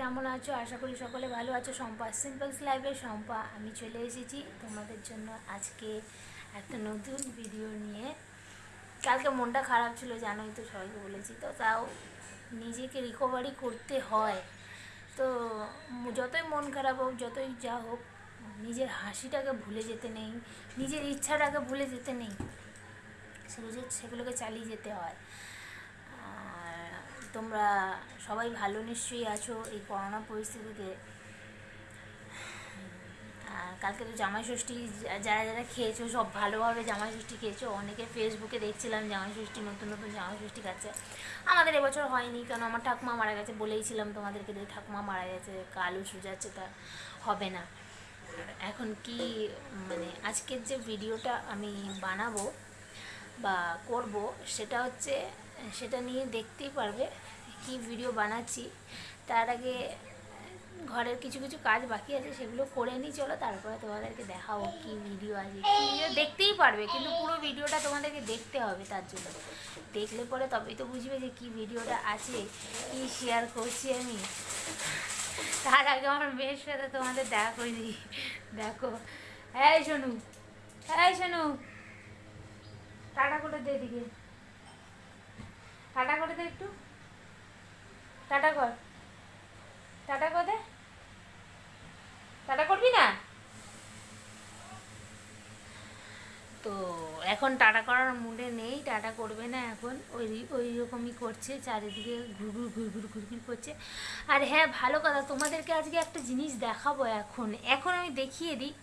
কেমন আছো? আশা করি সকলে ভালো আছো। সম্পা সিম্পলস লাইফের সম্পা আমি চলে এসেছি তোমাদের জন্য আজকে একটা নতুন ভিডিও নিয়ে। কালকে মনটা খারাপ ছিল, জানোই তো সবাইকে বলেছি। তো তাও নিজেকে রিকভারি করতে হয়। তো যতই মন খারাপ হোক, যতই যা হোক, নিজের হাসিটাকে ভুলে যেতে নেই, নিজের ইচ্ছাটাকে ভুলে যেতে নেই, সেগুলো সেগুলোকে চালিয়ে যেতে হয়। তোমরা সবাই ভালো নিশ্চয়ই আছো এই করোনা পরিস্থিতিতে। কালকে তো জামাই ষষ্ঠী যারা যারা খেয়েছো, সব ভালোভাবে জামাই ষষ্ঠী খেয়েছো। অনেকে ফেসবুকে দেখছিলাম জামাই ষষ্ঠী নতুন নতুন জামাই ষষ্ঠী খাচ্ছে। আমাদের এবছর হয়নি, কেন আমার ঠাকুমা মারা গেছে বলেইছিলাম তোমাদেরকে যে ঠাকুমা মারা গেছে, কালু সুজাচ্ছে, তা হবে না। এখন কি মানে আজকের যে ভিডিওটা আমি বানাবো বা করব, সেটা হচ্ছে সেটা নিয়ে দেখতেই পারবে কি ভিডিও বানাচ্ছি। তার আগে ঘরের কিছু কিছু কাজ বাকি আছে, সেগুলো করে নিই, চলো তারপরে তোমাদেরকে দেখাবো কি ভিডিও আছে। কি ভিডিও দেখতেই পারবে, কিন্তু পুরো ভিডিওটা তোমাদেরকে দেখতে হবে তার জন্য। দেখলে পরে তবেই তো বুঝবে যে কি ভিডিওটা আছে, কি শেয়ার করছি আমি। তার আগে আমার মেয়ের সাথে তোমাদের দেখা করে দিই। দেখো। হ্যাঁ শোনু হ্যাঁ শোনু টাটা করে দে দিকে টাটা করে দে একটু। টাটা কর। টাটা কর দে। টাটা করবি না? তো এখন টাটা করার মুডে নেই, টাটা করবে না এখন। ওই ওই রকমই করছে, চারিদিকে ঘুরঘুর ঘুরঘুর ঘুরঘুর করছে। আর হ্যাঁ ভালো কথা, তোমাদেরকে আজকে একটা জিনিস দেখাবো এখন। এখন আমি দেখিয়ে দিই।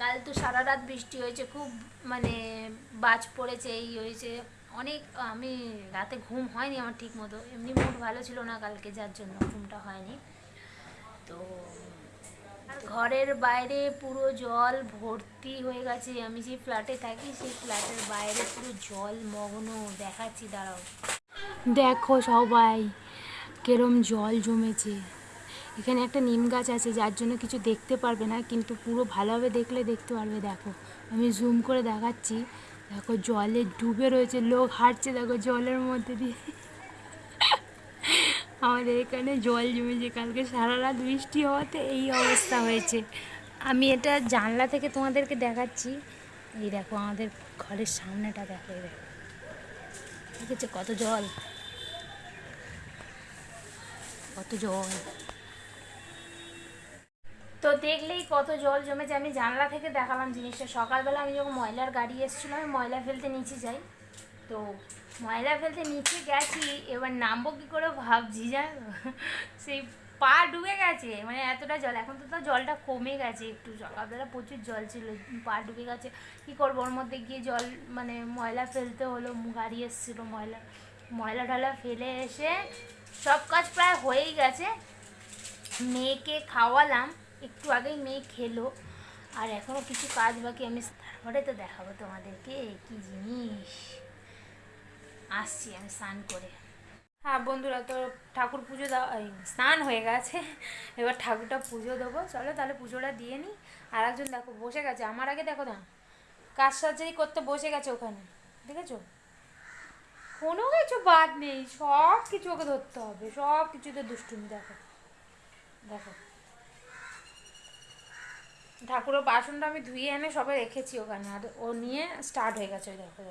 কাল তো সারা রাত বৃষ্টি হয়েছে, খুব মানে বাজ পড়েছে, এই হয়েছে। অনেক, আমি রাতে ঘুম হয়নি আমার ঠিক মতো এমনি মুড ভালো ছিল না কালকে, যার জন্য ঘুমটা হয়নি। তো ঘরের বাইরে পুরো জল ভর্তি হয়ে গেছে। আমি যে ফ্ল্যাটে থাকি, সেই ফ্ল্যাটের বাইরে পুরো জল মগ্ন। দেখাচ্ছি, দাঁড়াও। দেখো সবাই, কেরম জল জমেছে। এখানে একটা নিম গাছ আছে, যার জন্য কিছু দেখতে পারবে না, কিন্তু পুরো ভালোভাবে দেখলে দেখতে পারবে, দেখো। আমি জুম করে দেখাচ্ছি। দেখো জলে ডুবে রয়েছে, লোক হাঁটছে দেখো জলের মধ্যে দিয়ে। আমাদের এখানে জল জমেছে, কালকে সারা রাত বৃষ্টি হওয়াতে এই অবস্থা হয়েছে। আমি এটা জানলা থেকে তোমাদেরকে দেখাচ্ছি। এই দেখো আমাদের ঘরের সামনেটা দেখো দেখো। দেখেছ কত জল? কত জল। তো দেখলেই কত জল জমেছে। আমি জানলা থেকে দেখালাম জিনিসটা। সকালবেলা আমি যখন ময়লার গাড়ি এসেছিল, আমি ময়লা ফেলতে নিচে যাই। তো ময়লা ফেলতে নিচে গেছি, এবার নামবো কী করে ভাবছি জানো? সেই পা ডুবে গেছে মানে এতটা জল। এখন তো জলটা কমে গেছে একটু। সকালবেলা প্রচুর জল ছিল, পা ডুবে গেছে। কী করব? ওর মধ্যে গিয়ে জল মানে ময়লা ফেলতে হলো, গাড়ি এসেছিল ময়লা ময়লা টয়লা ফেলে এসে সব কাজ প্রায় হয়েই গেছে। মেয়েকে খাওয়ালাম। একটু আগেই মেয়ে খেলো, আর এখনও কিছু কাজ বাকি, আমি তারপরে তো দেখাবো তোমাদেরকে কি জিনিস। আসছি আমি স্নান করে। হ্যাঁ বন্ধুরা, তো ঠাকুর পুজো দেওয়া স্নান হয়ে গেছে, এবার ঠাকুরটা পুজো দেবো। চলো তাহলে পুজোটা দিয়ে নিই। আর একজন দেখো, বসে গেছে। আমার আগে দেখো না, কাজ সার্জারি করতে বসে গেছে ওখানে, দেখেছ? কোনো কিছু বাদ নেই, সব কিছু ওকে ধরতে হবে, সব কিছুতে দুষ্টুমি দেখো দেখো। ঠাকুরের বাসনটা আমি ধুয়ে এনে সবাই রেখেছি ওখানে, আর ও নিয়ে স্টার্ট হয়ে গেছে, ওই দেখো।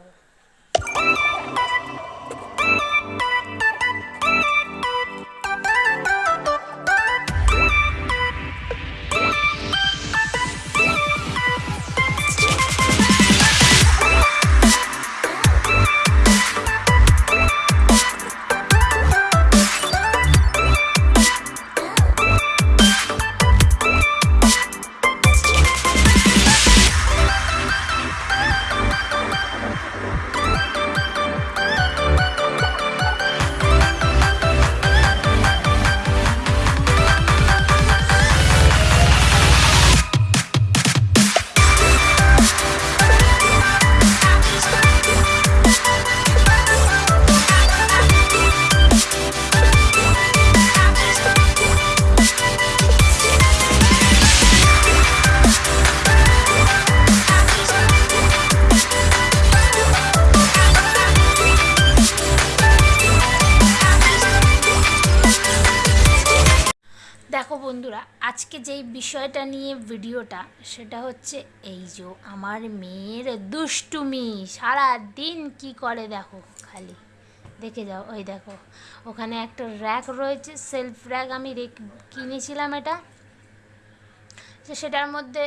বন্ধুরা, আজকে যেই বিষয়টা নিয়ে ভিডিওটা, সেটা হচ্ছে এই যে আমার মেয়ের দুষ্টুমি সারা দিন কি করে দেখো খালি। দেখে যাও, ওই দেখো, ওখানে একটা র্যাক রয়েছে সেলফ র্যাক আমি কিনেছিলাম এটা। যে সেটার মধ্যে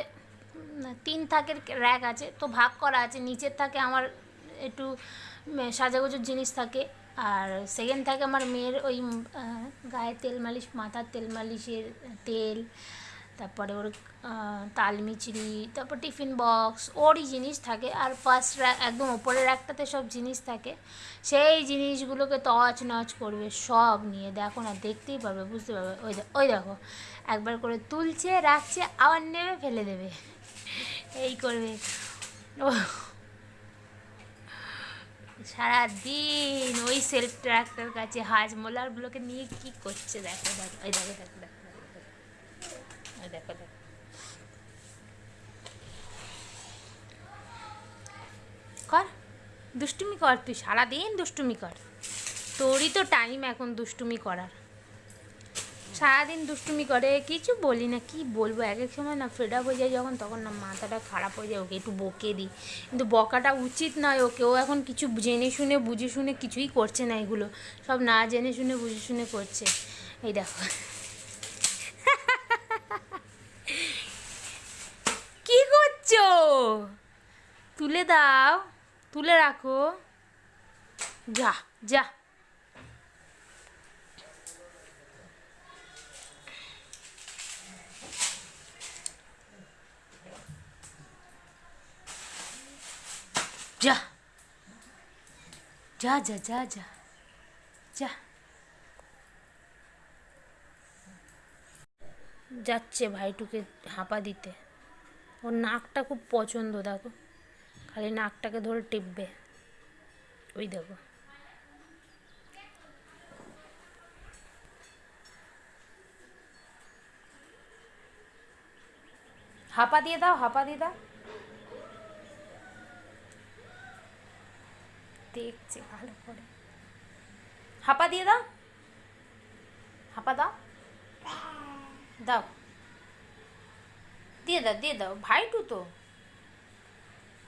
তিন থাকের র্যাক আছে, তো ভাগ করা আছে, নিচের থাকে আমার একটু সাজাগুজোর জিনিস থাকে। আর সেকেন্ড থাকে আমার মেয়ের ওই গায়ে তেল মালিশ মাথার তেল মালিশের তেল তারপরে ওর আহ, তাল মিচড়ি তারপর টিফিন বক্স ওরই জিনিস থাকে। আর ফার্স্ট একদম ওপরের একটাতে সব জিনিস থাকে। সেই জিনিসগুলোকে তছ নচ করবে সব নিয়ে। দেখো না দেখতেই পারবে বুঝতে পারবে। ওই ওই দেখো একবার করে তুলছে রাখছে আবার নেবে ফেলে দেবে। এই করবে। ও সারাদিন ওই সেলফ ট্র্যাক্টর কাছে হাজ মোলারগুলোকে নিয়ে কি করছে? দেখো দেখো, দেখো। দেখো দেখো কর দুষ্টুমি কর তুই সারাদিন দুষ্টুমি কর। তোরই তো টাইম এখন দুষ্টুমি করার। সারাদিন দুষ্টুমি করে, কিছু বলি না, কি বলব? এক এক সময় না ফেড আপ হয়ে যায় যখন, তখন না মাথাটা খারাপ হয়ে যায়, ওকে একটু বকে দিই। কিন্তু বকাটা উচিত নয় ওকে, ও এখন কিছু জেনে শুনে, বুঝে শুনে কিছুই করছে না এগুলো। সব না জেনে শুনে, বুঝে শুনে করছে। এই দেখো। কি করছ? তুলে দাও, তুলে রাখো। যা যা। যা যা যা যা যা যা যাচ্ছে ভাইটুকে হাঁপা দিতে। ওর নাকটা খুব পছন্দ, দেখো। খালি নাকটাকে ধরে টিপবে। ওই দেখো। হাঁপা দিয়ে দাও, হাঁপা দিয়ে দাও। দেখছে ভালো করে। হাঁপা দিয়ে দাও। হাঁপা দাও। দাও। দিয়ে দাও দিয়ে দাও। ভাইটু তো।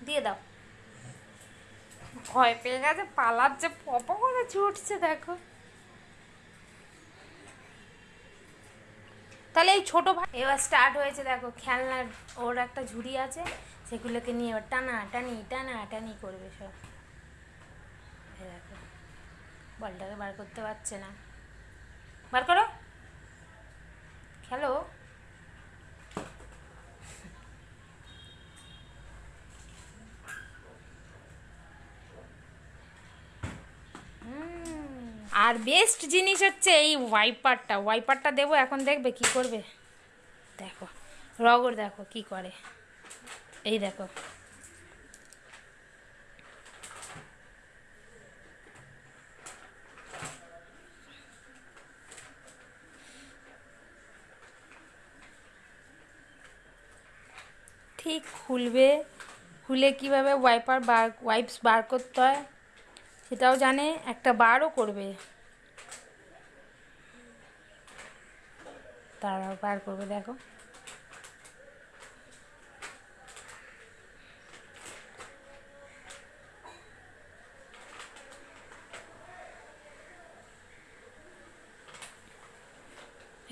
দিয়ে দাও। ভয় পেয়ে গেছে পালাচ্ছে পপ করে ছুটছে, দেখো। তাহলে এই ছোটো ভাই এবার স্টার্ট হয়েছে, দেখো, খেলনার ওর একটা ঝুড়ি আছে, সেগুলোকে নিয়ে এবার টানা টানি টানা টানি করবে সব। এই বলটাকে বার করতে পারছে না। বার করো। খেলো আর বেস্ট জিনিস হচ্ছে এই ওয়াইপারটা ওয়াইপারটা দেবো, এখন দেখবে কি করবে। দেখো রগর দেখো কি করে। এই দেখো। ঠিক খুলবে, খুলে কীভাবে ওয়াইপার বার ওয়াইপস বার করতে হয়, সেটাও জানে, একটা বারও করবে। তারাও বার করবে, দেখো।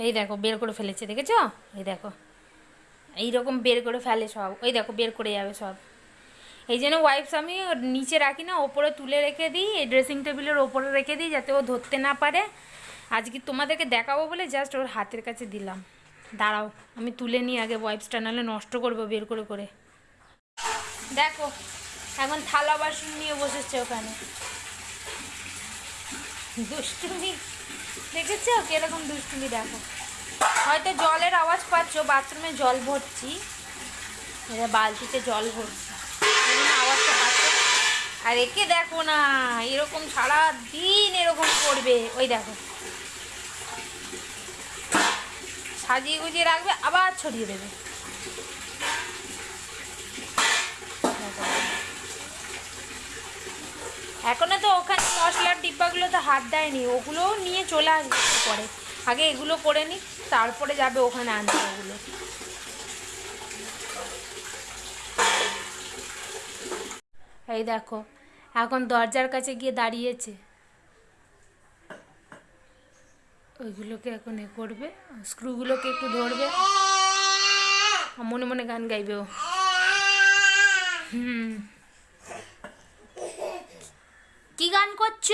এই দেখো, বের করে ফেলেছে, দেখেছ? এই দেখো। এইরকম বের করে ফেলে সব। ওই দেখো, বের করে যাবে সব। এই জন্য ওয়াইপস আমি নিচে রাখি না, ওপরে তুলে রেখে দিই, এই ড্রেসিং টেবিলের ওপরে রেখে দিই, যাতে ও ধরতে না পারে। আজকে তোমাদেরকে দেখাবো বলে জাস্ট ওর হাতের কাছে দিলাম। দাঁড়াও, আমি তুলে নিই আগে ওয়াইপসটা নাহলে নষ্ট করব বের করে করে। দেখো, এখন থালা বাসন নিয়ে বসেছে ওখানে। দুষ্টুমি, দেখেছ? কীরকম দুষ্টুমি দেখো। হয়তো জলের আওয়াজ পাচ্ছ, বাথরুমে জল ভরছি। এবার বালতিতে জল ভরছি। আওয়াজটা পাচ্ছ? আর একে দেখো না, এরকম সারা দিন এরকম করবে। ওই দেখো। সাজিয়ে গুজিয়ে রাখবে, আবার ছড়িয়ে দেবে। এখনও তো ওখানে মশলার ডিব্বাগুলো তো হাত দেয়নি, ওগুলোও নিয়ে চলে আসবে পরে আগে এগুলো করে নিই। তারপরে যাবে ওখানে আনতে ওগুলো। এই দেখো এখন দরজার কাছে গিয়ে দাঁড়িয়েছে। ওইগুলোকে এখন এ করবে স্ক্রুগুলোকে একটু ধরবে। মনে মনে গান গাইবে ও। হুম। কি গান করছ?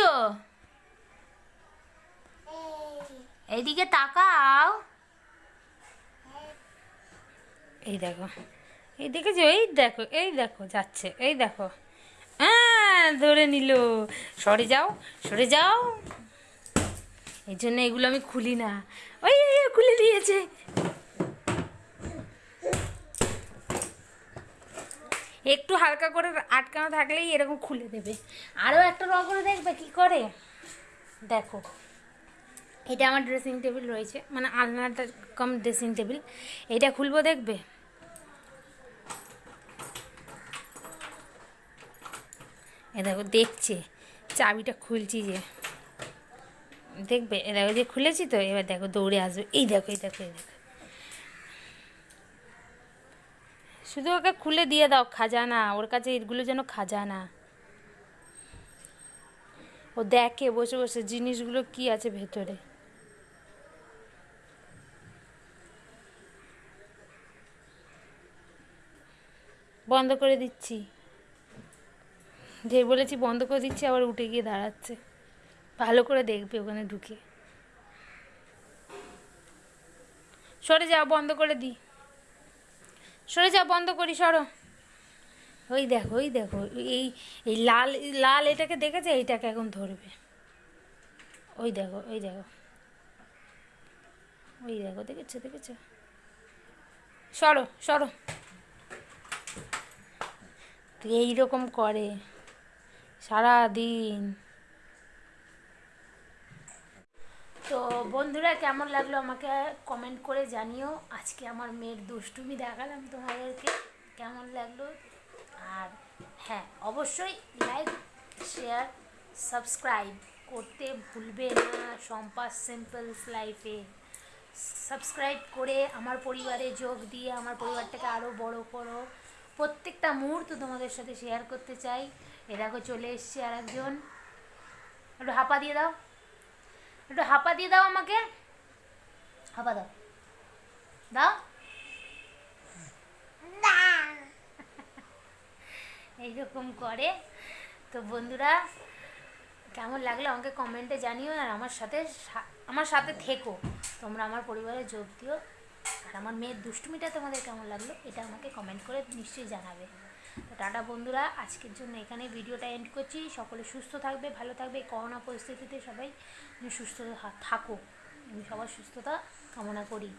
এইদিকে তাকাও। এই দেখো। এই দেখেছ? এই দেখো এই দেখো, যাচ্ছে। এই দেখো। হ্যাঁ ধরে নিল। সরে যাও সরে যাও। এই জন্য এগুলো আমি খুলি না। ওই খুলে দিয়েছে। একটু হালকা করে আটকানো থাকলেই এরকম খুলে দেবে। আরও একটা র করে দেখবে, কি করে? দেখো। এটা আমার ড্রেসিং টেবিল রয়েছে। মানে আলনাটা কম ড্রেসিং টেবিল এটা খুলবো দেখবে? এ দেখো, দেখছে। চাবিটা খুলছি যে। দেখবে? এ দেখো, যে খুলেছি তো, এবার দেখো দৌড়ে আসবে। এই দেখো এই দেখো এই দেখো। শুধু ওকে খুলে দিয়ে দাও, খাজানা। ওর কাছে এগুলো যেন খাজানা। ও দেখে বসে বসে, জিনিসগুলো কি আছে ভেতরে? বন্ধ করে দিচ্ছি। যে বলেছি বন্ধ করে দিচ্ছি, আবার উঠে গিয়ে দাঁড়াচ্ছে। ভালো করে দেখবে ওখানে ঢুকে। সরে যাও, বন্ধ করে দিই সরে যাও, বন্ধ করি, সরো। ওই দেখো ওই দেখো, এই এই লাল লাল এটাকে দেখেছে? এইটাকে এখন ধরবে। ওই দেখো ওই দেখো। ওই দেখো, দেখেছ দেখেছ। সরো সরো। তো এইরকম করে সারা দিন তো বন্ধুরা, কেমন লাগল আমাকে কমেন্ট করে জানিও। আজকে আমার মেয়ের দুষ্টুমি দেখালাম তোমাদেরকে। কেমন লাগল? আর হ্যাঁ অবশ্যই লাইক শেয়ার সাবস্ক্রাইব করতে ভুলবে না সম্পাস সিম্পলস লাইফে সাবস্ক্রাইব করে আমার পরিবারে যোগ দিয়ে, আমার পরিবারটাকে আরও বড় করো। প্রত্যেকটা মুহূর্ত তোমাদের সাথে শেয়ার করতে চাই। এ দেখো চলে এসছে আর একজন একটু হাঁপা দিয়ে দাও। একটু হাঁপা দিয়ে দাও আমাকে। হাঁপা দাও। দাও। এইরকম করে। তো বন্ধুরা কেমন লাগল আমাকে কমেন্টে জানিও আর আমার সাথে আমার সাথে থেকো। তোমরা আমার পরিবারে যোগ দিও। আর আমার মেয়ের দুষ্টুমিটা তোমাদের কেমন লাগল, এটা আমাকে কমেন্ট করে নিশ্চয়ই জানাবে। তো টাটা বন্ধুরা, আজকের জন্য এখানে ভিডিওটা এন্ড করছি। সকলে সুস্থ থাকবে, ভালো থাকবে, করোনা পরিস্থিতিতে সবাই সুস্থ থাকো আমি সবার সুস্থতা কামনা করি।